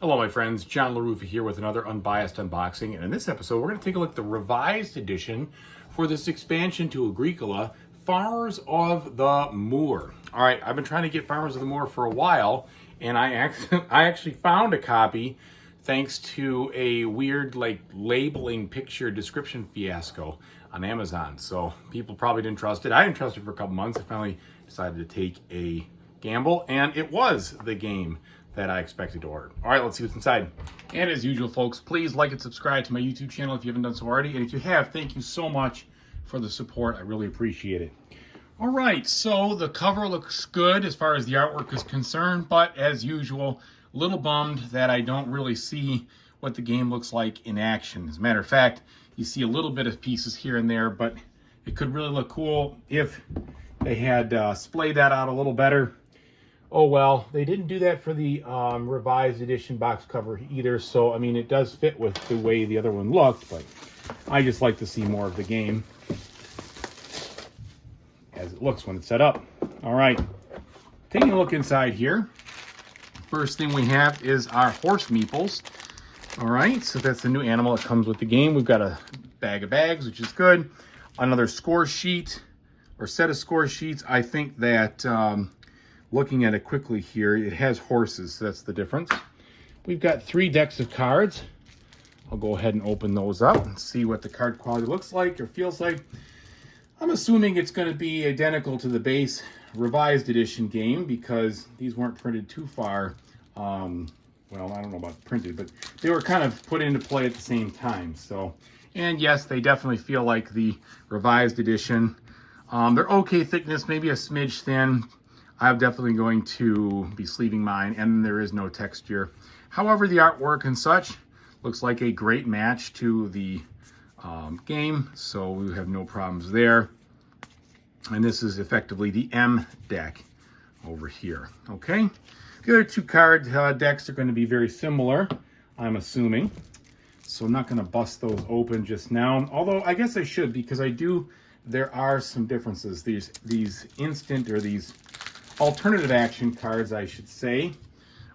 Hello, my friends. John LaRufa here with another Unbiased Unboxing. And in this episode, we're going to take a look at the revised edition for this expansion to Agricola, Farmers of the Moor. All right, I've been trying to get Farmers of the Moor for a while, and I, I actually found a copy thanks to a weird like labeling picture description fiasco on Amazon. So people probably didn't trust it. I didn't trust it for a couple months. I finally decided to take a gamble, and it was the game that I expected to order. All right, let's see what's inside. And as usual, folks, please like and subscribe to my YouTube channel if you haven't done so already. And if you have, thank you so much for the support. I really appreciate it. All right, so the cover looks good as far as the artwork is concerned, but as usual, a little bummed that I don't really see what the game looks like in action. As a matter of fact, you see a little bit of pieces here and there, but it could really look cool if they had uh, splayed that out a little better oh well they didn't do that for the um, revised edition box cover either so i mean it does fit with the way the other one looked but i just like to see more of the game as it looks when it's set up. All right taking a look inside here. First thing we have is our horse meeples. All right so that's the new animal that comes with the game. We've got a bag of bags which is good. Another score sheet or set of score sheets. I think that um, looking at it quickly here, it has horses, so that's the difference. We've got three decks of cards. I'll go ahead and open those up and see what the card quality looks like or feels like. I'm assuming it's going to be identical to the base revised edition game because these weren't printed too far. Um, well, I don't know about printed, but they were kind of put into play at the same time. So, and yes, they definitely feel like the revised edition. Um, they're okay thickness, maybe a smidge thin, I'm definitely going to be sleeving mine and there is no texture. However, the artwork and such looks like a great match to the um, game, so we have no problems there. And this is effectively the M deck over here, okay? The other two card uh, decks are going to be very similar, I'm assuming. So I'm not going to bust those open just now, although I guess I should because I do, there are some differences. These, these instant or these alternative action cards, I should say,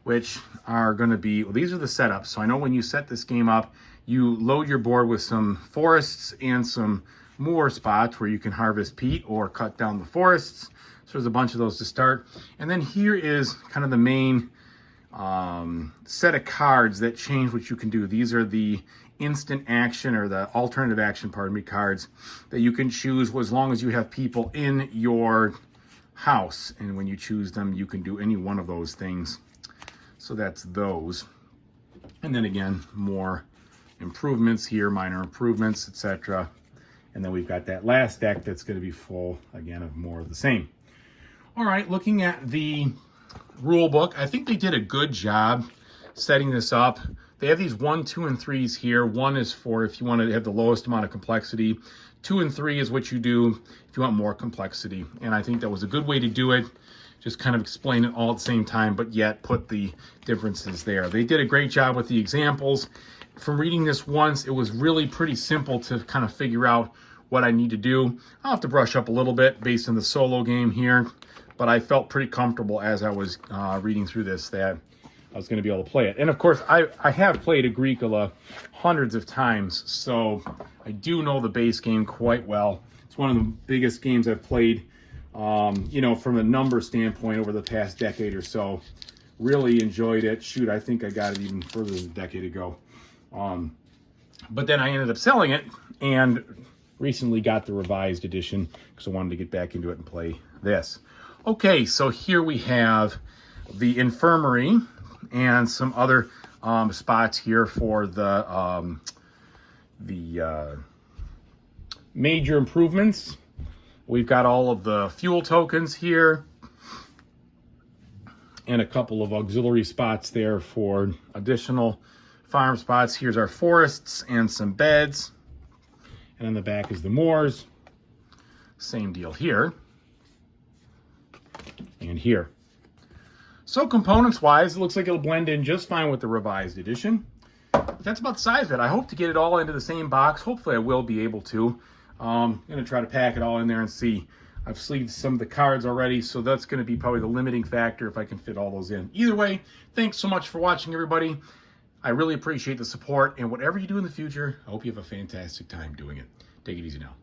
which are going to be, well, these are the setups. So I know when you set this game up, you load your board with some forests and some moor spots where you can harvest peat or cut down the forests. So there's a bunch of those to start. And then here is kind of the main um, set of cards that change what you can do. These are the instant action or the alternative action, pardon me, cards that you can choose as long as you have people in your house. And when you choose them, you can do any one of those things. So that's those. And then again, more improvements here, minor improvements, etc. And then we've got that last deck that's going to be full, again, of more of the same. All right, looking at the rule book, I think they did a good job setting this up. They have these one, two, and threes here. One is for if you want to have the lowest amount of complexity. Two and three is what you do if you want more complexity. And I think that was a good way to do it. Just kind of explain it all at the same time, but yet put the differences there. They did a great job with the examples. From reading this once, it was really pretty simple to kind of figure out what I need to do. I'll have to brush up a little bit based on the solo game here, but I felt pretty comfortable as I was uh, reading through this that I was going to be able to play it. And of course, I, I have played Agricola hundreds of times, so I do know the base game quite well. It's one of the biggest games I've played, um, you know, from a number standpoint over the past decade or so. Really enjoyed it. Shoot, I think I got it even further than a decade ago. Um, but then I ended up selling it and recently got the revised edition because I wanted to get back into it and play this. Okay, so here we have the infirmary and some other um, spots here for the um, the uh, major improvements. We've got all of the fuel tokens here and a couple of auxiliary spots there for additional farm spots. Here's our forests and some beds. And on the back is the moors. Same deal here and here. So components-wise, it looks like it'll blend in just fine with the revised edition. But that's about the size of it. I hope to get it all into the same box. Hopefully I will be able to. Um, I'm going to try to pack it all in there and see I've sleeved some of the cards already, so that's going to be probably the limiting factor if I can fit all those in. Either way, thanks so much for watching, everybody. I really appreciate the support, and whatever you do in the future, I hope you have a fantastic time doing it. Take it easy now.